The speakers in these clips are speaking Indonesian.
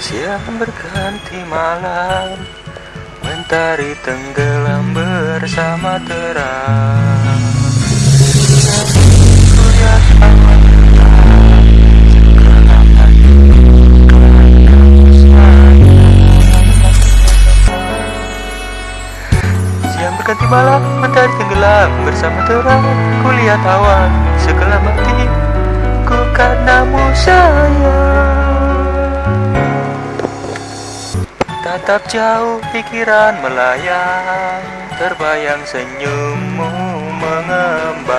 Jam berganti malam? Mentari tenggelam bersama terang. Siang berganti malam, mentari tenggelam bersama terang. Kulihat awan sekelam hati Ku karenamu sayang Tatap jauh pikiran melayang Terbayang senyummu mengembang.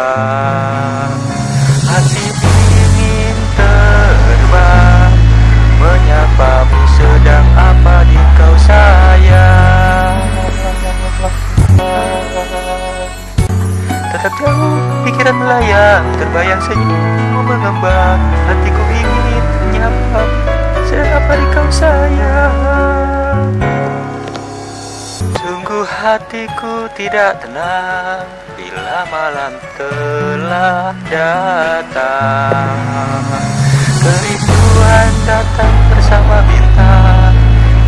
Hati ingin terbang Menyapamu sedang apa di kau sayang? Tetap jauh pikiran melayang Terbayang senyummu mengembang. Hatiku ingin menyapa Sedang apa di kau sayang hatiku tidak tenang Bila malam telah datang. Kerinduan datang bersama bintang.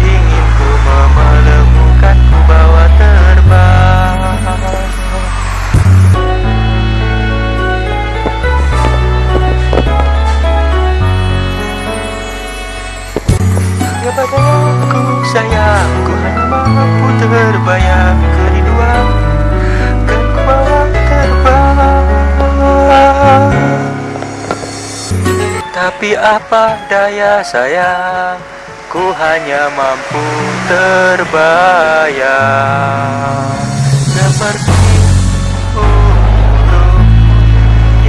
Ingin ku ku bawa terbang. Ya padaku sayang Ku hanya mampu terbayang Tapi apa daya sayang? Ku hanya mampu terbayang. Seperti burung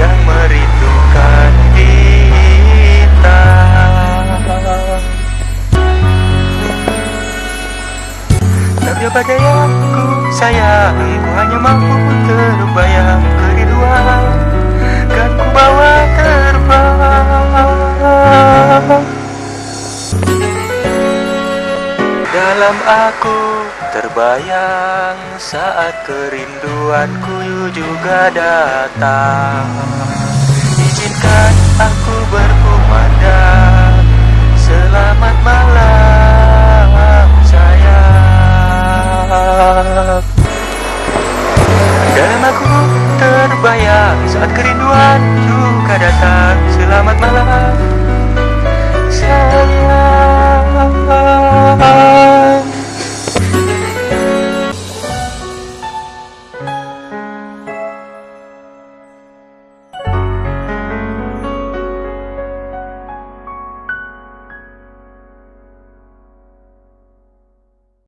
yang merindukan bintang Tapi apa dayaku sayang Ku hanya mampu terbayang kerinduan Dalam aku terbayang Saat kerinduanku juga datang. Izinkan aku berkumandang. Selamat malam sayang. Dalam aku terbayang Saat kerinduan juga datang. Selamat malam